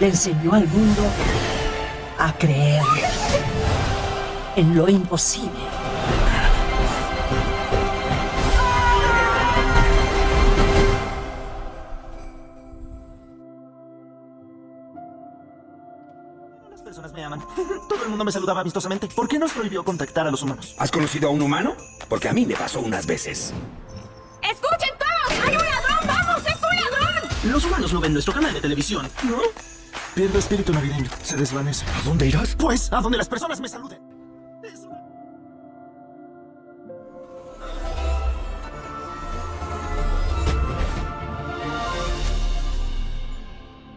le enseñó al mundo a creer en lo imposible. Las personas me aman. Todo el mundo me saludaba amistosamente. ¿Por qué nos prohibió contactar a los humanos? ¿Has conocido a un humano? Porque a mí me pasó unas veces. Los humanos no ven nuestro canal de televisión, ¿no? Pierdo espíritu navideño. Se desvanece. ¿A dónde irás? Pues, a donde las personas me saluden.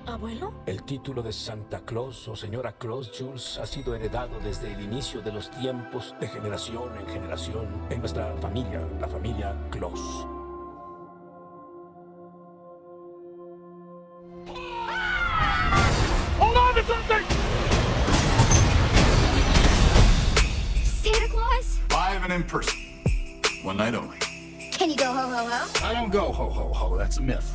¿Abuelo? El título de Santa Claus o Señora Claus Jules ha sido heredado desde el inicio de los tiempos, de generación en generación, en nuestra familia, la familia Claus. Live in person. One night only. Can you go ho ho ho? I don't go ho ho ho. That's a myth.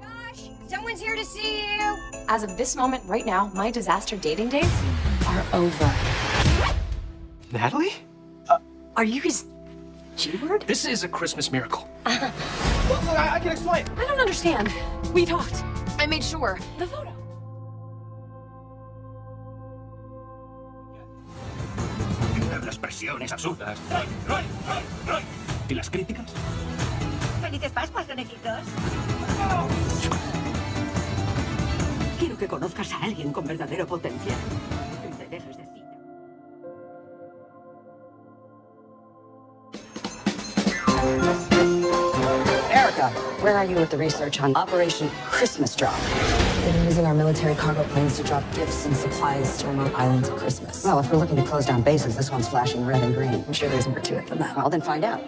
Josh, someone's here to see you. As of this moment right now, my disaster dating days are over. Natalie? Uh, are you his G-word? This is a Christmas miracle. Look, look, I, I can explain. I don't understand. We talked. I made sure. The photo. Las presiones absurdas. ¿Y las críticas? ¡Felices Pascuas, conejitos! Quiero que conozcas a alguien con verdadero potencial. Te dejes de cita. Erica, where are you with the research on Operation Christmas Drop? They've been using our military cargo planes to drop gifts and supplies to remote islands at Christmas. Well, if we're looking to close down bases, this one's flashing red and green. I'm sure there's more to it than that. Well, then find out.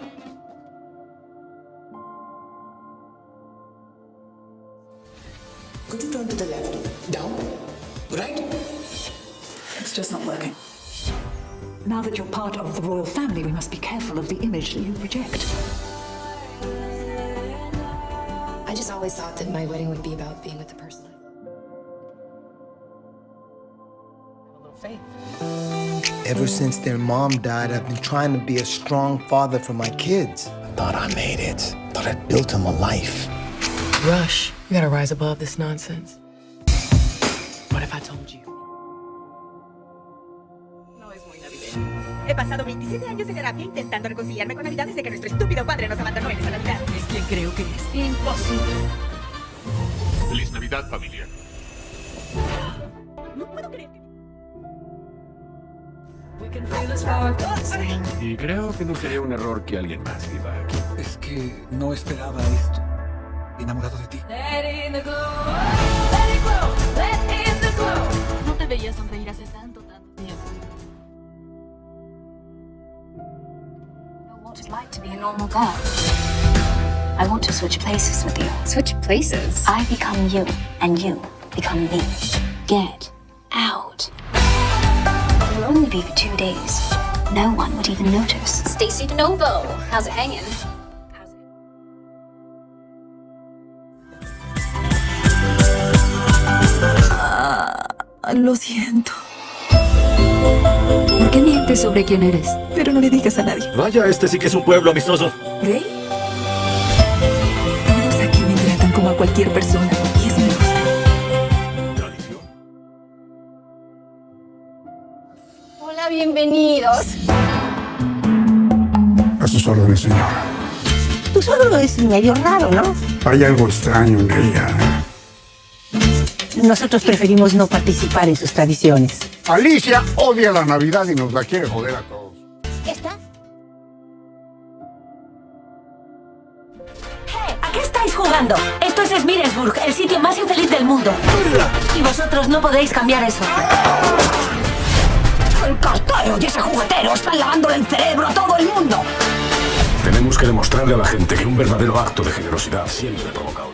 Could you turn to the left? Down? Right? It's just not working. Now that you're part of the royal family, we must be careful of the image that you project. I just always thought that my wedding would be about being with the person. Ever since their mom died, I've been trying to be a strong father for my kids. I thought I made it. Thought I'd built them a life. Rush, you gotta rise above this nonsense. What if I told you? No es muy navideño. He pasado 27 años de terapia intentando reconciliarme con Navidad desde que nuestro estúpido padre nos abandonó en esa Navidad. Es quien creo que es. Imposible. Feliz Navidad, familia. No puedo creer que... Y creo que no sería un error que alguien más viva aquí. Es que no esperaba esto. Enamorado de ti. No te veía sonreír hace tanto, tanto tiempo. know what it's like to be a normal girl. I want to switch places with you. Switch places? I become you, and you become me. Get out. It will only be for two days. No one would even notice. Stacy DeNovo, how's it hanging? Lo siento. ¿Por qué mientes sobre quién eres? Pero no le digas a nadie. Vaya, este sí que es un pueblo amistoso. ¿Rey? Todos aquí me tratan como a cualquier persona. Y eso bienvenidos. A sus órdenes, señora. Tú solo lo medio raro, ¿no? Hay algo extraño en ella. Nosotros preferimos no participar en sus tradiciones. Alicia odia la Navidad y nos la quiere joder a todos. ¿Esta? ¿A qué estáis jugando? Esto es Smiresburg, el sitio más infeliz del mundo. Y vosotros no podéis cambiar eso. El cartero y ese juguetero están lavándole el cerebro a todo el mundo. Tenemos que demostrarle a la gente que un verdadero acto de generosidad siempre provoca.